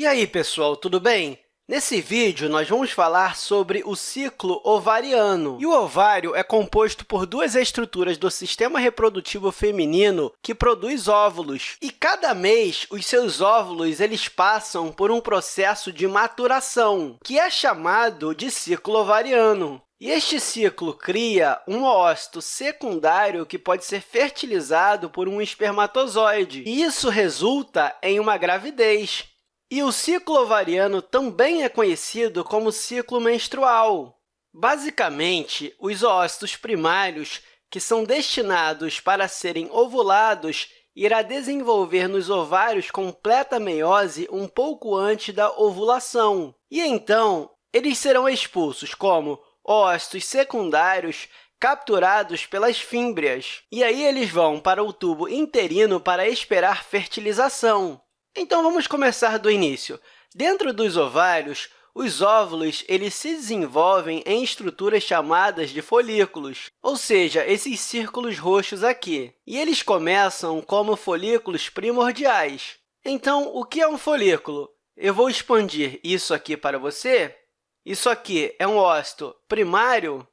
E aí, pessoal, tudo bem? Nesse vídeo, nós vamos falar sobre o ciclo ovariano. E o ovário é composto por duas estruturas do sistema reprodutivo feminino que produz óvulos. E cada mês, os seus óvulos eles passam por um processo de maturação, que é chamado de ciclo ovariano. E este ciclo cria um ócito secundário que pode ser fertilizado por um espermatozoide. E isso resulta em uma gravidez. E o ciclo ovariano também é conhecido como ciclo menstrual. Basicamente, os ócitos primários, que são destinados para serem ovulados, irá desenvolver nos ovários completa meiose um pouco antes da ovulação. E, então, eles serão expulsos como ócitos secundários capturados pelas fímbrias. E aí eles vão para o tubo interino para esperar fertilização. Então, vamos começar do início. Dentro dos ovários, os óvulos eles se desenvolvem em estruturas chamadas de folículos, ou seja, esses círculos roxos aqui. E eles começam como folículos primordiais. Então, o que é um folículo? Eu vou expandir isso aqui para você. Isso aqui é um ócito primário,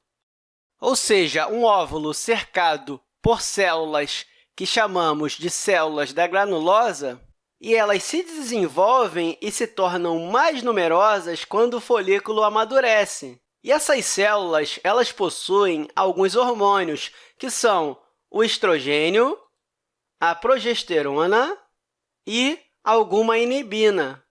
ou seja, um óvulo cercado por células que chamamos de células da granulosa e elas se desenvolvem e se tornam mais numerosas quando o folículo amadurece. E essas células elas possuem alguns hormônios, que são o estrogênio, a progesterona e alguma inibina.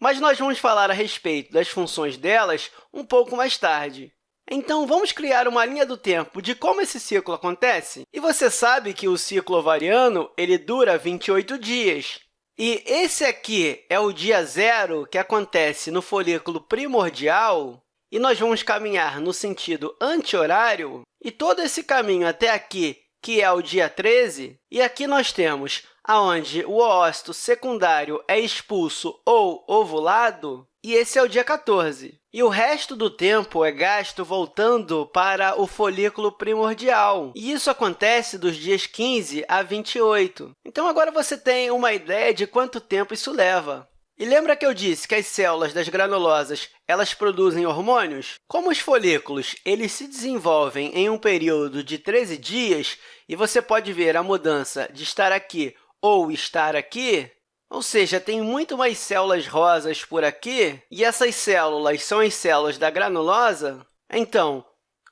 Mas nós vamos falar a respeito das funções delas um pouco mais tarde. Então, vamos criar uma linha do tempo de como esse ciclo acontece? E você sabe que o ciclo ovariano ele dura 28 dias. E esse aqui é o dia zero que acontece no folículo primordial, e nós vamos caminhar no sentido anti-horário, e todo esse caminho até aqui, que é o dia 13, e aqui nós temos onde o ócito secundário é expulso ou ovulado, e esse é o dia 14. E o resto do tempo é gasto voltando para o folículo primordial. E isso acontece dos dias 15 a 28. Então, agora você tem uma ideia de quanto tempo isso leva. E lembra que eu disse que as células das granulosas elas produzem hormônios? Como os folículos eles se desenvolvem em um período de 13 dias, e você pode ver a mudança de estar aqui ou estar aqui, ou seja, tem muito mais células rosas por aqui, e essas células são as células da granulosa, então,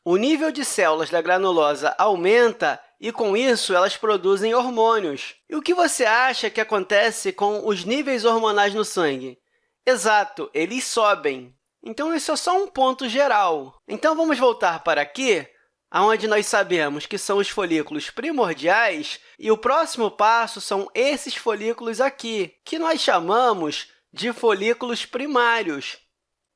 o nível de células da granulosa aumenta e, com isso, elas produzem hormônios. E o que você acha que acontece com os níveis hormonais no sangue? Exato, eles sobem. Então, isso é só um ponto geral. Então, vamos voltar para aqui onde nós sabemos que são os folículos primordiais, e o próximo passo são esses folículos aqui, que nós chamamos de folículos primários.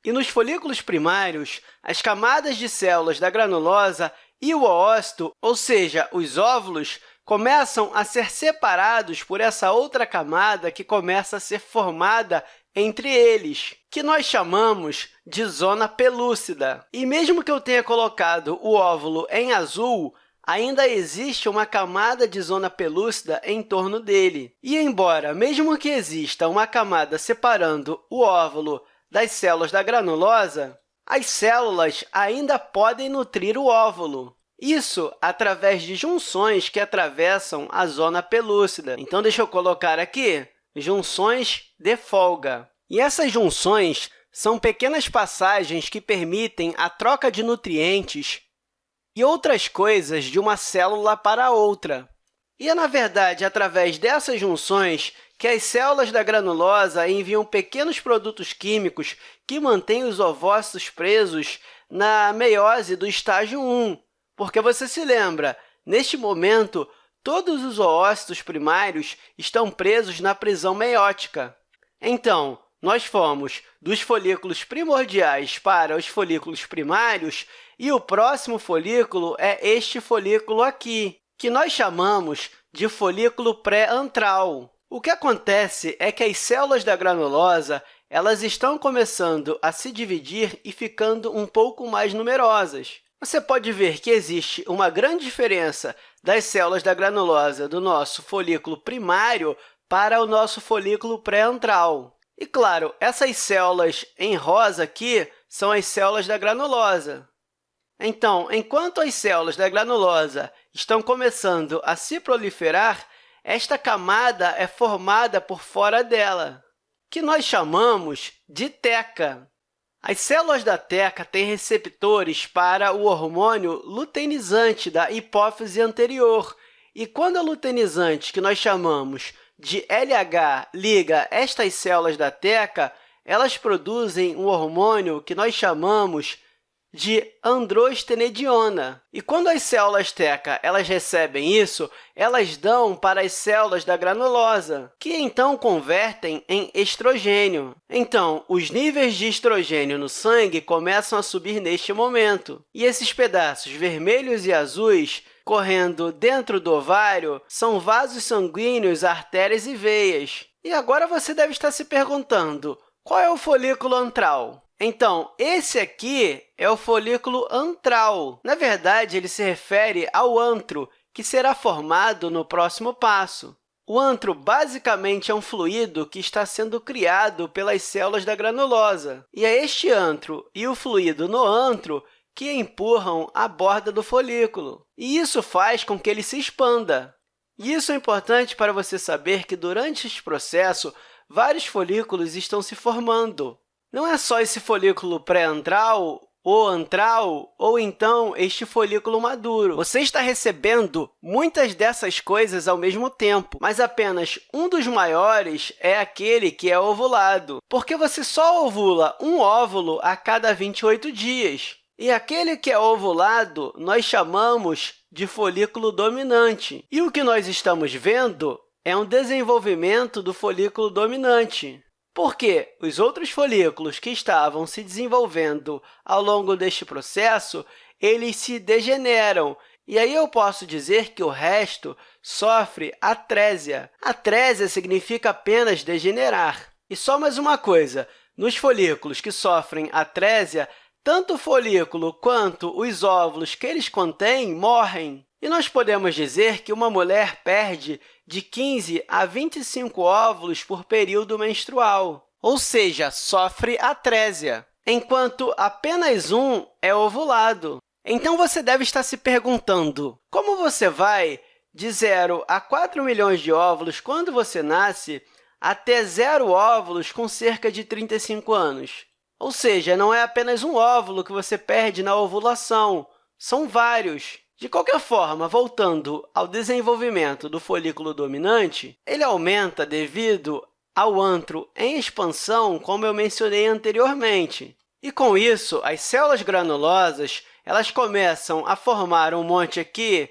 E nos folículos primários, as camadas de células da granulosa e o oócito, ou seja, os óvulos, começam a ser separados por essa outra camada que começa a ser formada entre eles, que nós chamamos de zona pelúcida. E mesmo que eu tenha colocado o óvulo em azul, ainda existe uma camada de zona pelúcida em torno dele. E, embora, mesmo que exista uma camada separando o óvulo das células da granulosa, as células ainda podem nutrir o óvulo. Isso através de junções que atravessam a zona pelúcida. Então, deixa eu colocar aqui junções de folga. E essas junções são pequenas passagens que permitem a troca de nutrientes e outras coisas de uma célula para outra. E é, na verdade, através dessas junções que as células da granulosa enviam pequenos produtos químicos que mantêm os ovócitos presos na meiose do estágio 1. Porque você se lembra, neste momento, todos os oócitos primários estão presos na prisão meiótica. Então, nós fomos dos folículos primordiais para os folículos primários, e o próximo folículo é este folículo aqui, que nós chamamos de folículo pré-antral. O que acontece é que as células da granulosa elas estão começando a se dividir e ficando um pouco mais numerosas. Você pode ver que existe uma grande diferença das células da granulosa do nosso folículo primário para o nosso folículo pré-antral. E, claro, essas células em rosa aqui são as células da granulosa. Então, enquanto as células da granulosa estão começando a se proliferar, esta camada é formada por fora dela, que nós chamamos de teca. As células da teca têm receptores para o hormônio luteinizante da hipófise anterior, e quando a luteinizante, que nós chamamos de LH, liga estas células da teca, elas produzem um hormônio que nós chamamos de androstenediona. E quando as células teca elas recebem isso, elas dão para as células da granulosa, que então convertem em estrogênio. Então, os níveis de estrogênio no sangue começam a subir neste momento. E esses pedaços vermelhos e azuis correndo dentro do ovário são vasos sanguíneos, artérias e veias. E agora você deve estar se perguntando, qual é o folículo antral? Então, esse aqui é o folículo antral. Na verdade, ele se refere ao antro, que será formado no próximo passo. O antro, basicamente, é um fluido que está sendo criado pelas células da granulosa. E é este antro e o fluido no antro que empurram a borda do folículo. E isso faz com que ele se expanda. E isso é importante para você saber que, durante este processo, vários folículos estão se formando. Não é só esse folículo pré-antral ou antral, ou então este folículo maduro. Você está recebendo muitas dessas coisas ao mesmo tempo, mas apenas um dos maiores é aquele que é ovulado, porque você só ovula um óvulo a cada 28 dias. E aquele que é ovulado nós chamamos de folículo dominante. E o que nós estamos vendo é um desenvolvimento do folículo dominante porque os outros folículos que estavam se desenvolvendo ao longo deste processo, eles se degeneram, e aí eu posso dizer que o resto sofre atrésia. Atrésia significa apenas degenerar. E só mais uma coisa, nos folículos que sofrem atrésia, tanto o folículo quanto os óvulos que eles contêm morrem. E nós podemos dizer que uma mulher perde de 15 a 25 óvulos por período menstrual, ou seja, sofre atrésia, enquanto apenas um é ovulado. Então, você deve estar se perguntando, como você vai de 0 a 4 milhões de óvulos quando você nasce até zero óvulos com cerca de 35 anos? Ou seja, não é apenas um óvulo que você perde na ovulação, são vários. De qualquer forma, voltando ao desenvolvimento do folículo dominante, ele aumenta devido ao antro em expansão, como eu mencionei anteriormente. E, com isso, as células granulosas elas começam a formar um monte aqui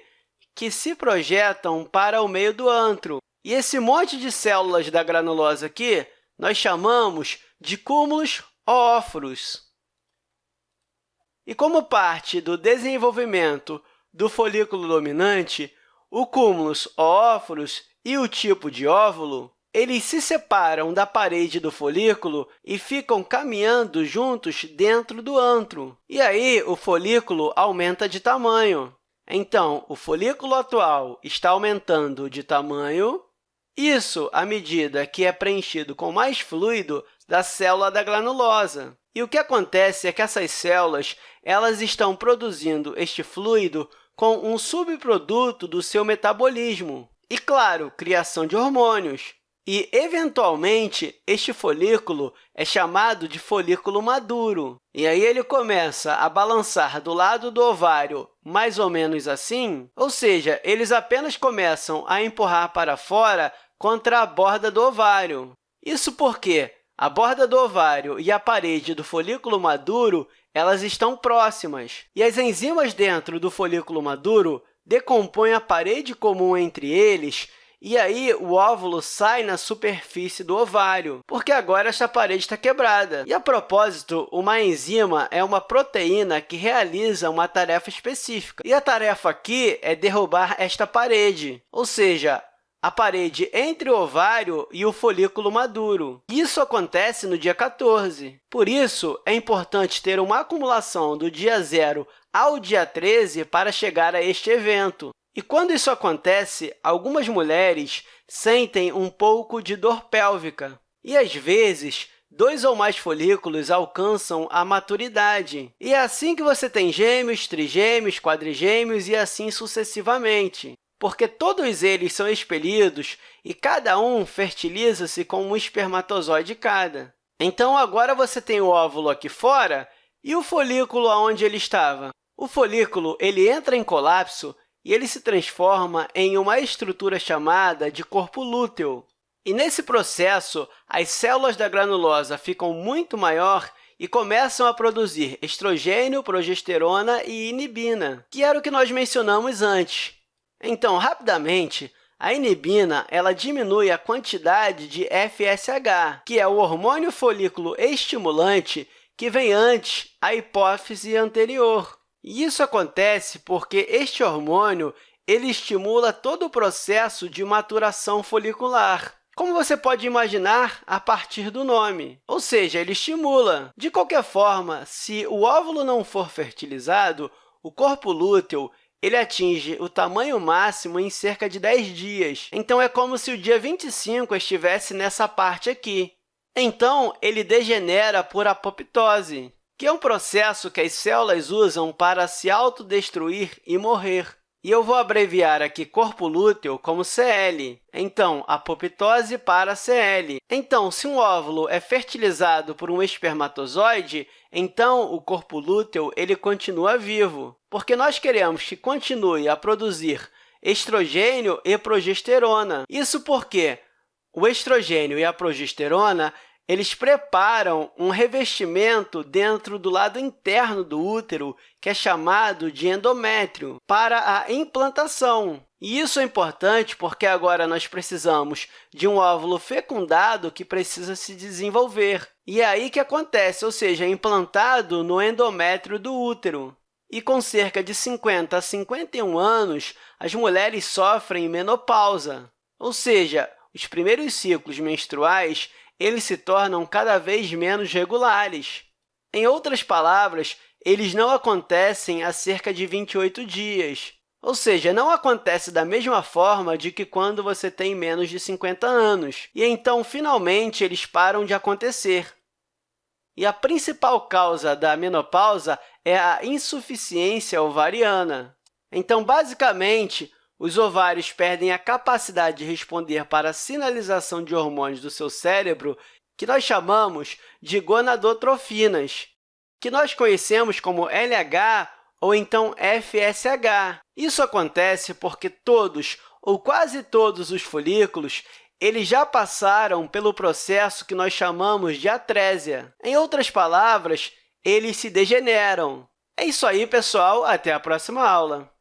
que se projetam para o meio do antro. E esse monte de células da granulosa aqui nós chamamos de cúmulos óforos. E como parte do desenvolvimento do folículo dominante, o cúmulus óforos e o tipo de óvulo eles se separam da parede do folículo e ficam caminhando juntos dentro do antro. E aí, o folículo aumenta de tamanho. Então, o folículo atual está aumentando de tamanho, isso à medida que é preenchido com mais fluido da célula da granulosa. E o que acontece é que essas células elas estão produzindo este fluido com um subproduto do seu metabolismo. E, claro, criação de hormônios. E, eventualmente, este folículo é chamado de folículo maduro. E aí ele começa a balançar do lado do ovário mais ou menos assim, ou seja, eles apenas começam a empurrar para fora contra a borda do ovário. Isso porque a borda do ovário e a parede do folículo maduro elas estão próximas. E as enzimas dentro do folículo maduro decompõem a parede comum entre eles e aí, o óvulo sai na superfície do ovário, porque agora essa parede está quebrada. E, a propósito, uma enzima é uma proteína que realiza uma tarefa específica. E a tarefa aqui é derrubar esta parede, ou seja, a parede entre o ovário e o folículo maduro. Isso acontece no dia 14. Por isso, é importante ter uma acumulação do dia 0 ao dia 13 para chegar a este evento. E quando isso acontece, algumas mulheres sentem um pouco de dor pélvica. E, às vezes, dois ou mais folículos alcançam a maturidade. E é assim que você tem gêmeos, trigêmeos, quadrigêmeos e assim sucessivamente, porque todos eles são expelidos e cada um fertiliza-se com um espermatozoide cada. Então, agora você tem o óvulo aqui fora e o folículo onde ele estava. O folículo ele entra em colapso e ele se transforma em uma estrutura chamada de corpo lúteo. E, nesse processo, as células da granulosa ficam muito maior e começam a produzir estrogênio, progesterona e inibina, que era o que nós mencionamos antes. Então, rapidamente, a inibina ela diminui a quantidade de FSH, que é o hormônio folículo estimulante que vem antes a hipófise anterior. E isso acontece porque este hormônio ele estimula todo o processo de maturação folicular como você pode imaginar a partir do nome, ou seja, ele estimula. De qualquer forma, se o óvulo não for fertilizado, o corpo lúteo ele atinge o tamanho máximo em cerca de 10 dias. Então, é como se o dia 25 estivesse nessa parte aqui. Então, ele degenera por apoptose, que é um processo que as células usam para se autodestruir e morrer. E eu vou abreviar aqui corpo lúteo como CL. Então, apoptose para CL. Então, se um óvulo é fertilizado por um espermatozoide, então o corpo lúteo ele continua vivo, porque nós queremos que continue a produzir estrogênio e progesterona. Isso porque o estrogênio e a progesterona eles preparam um revestimento dentro do lado interno do útero, que é chamado de endométrio, para a implantação. E isso é importante porque agora nós precisamos de um óvulo fecundado que precisa se desenvolver. E é aí que acontece, ou seja, é implantado no endométrio do útero. E com cerca de 50 a 51 anos, as mulheres sofrem menopausa, ou seja, os primeiros ciclos menstruais eles se tornam cada vez menos regulares. Em outras palavras, eles não acontecem há cerca de 28 dias, ou seja, não acontece da mesma forma de que quando você tem menos de 50 anos, e então, finalmente, eles param de acontecer. E a principal causa da menopausa é a insuficiência ovariana. Então, basicamente, os ovários perdem a capacidade de responder para a sinalização de hormônios do seu cérebro, que nós chamamos de gonadotrofinas, que nós conhecemos como LH ou então FSH. Isso acontece porque todos ou quase todos os folículos eles já passaram pelo processo que nós chamamos de atrésia. Em outras palavras, eles se degeneram. É isso aí, pessoal. Até a próxima aula!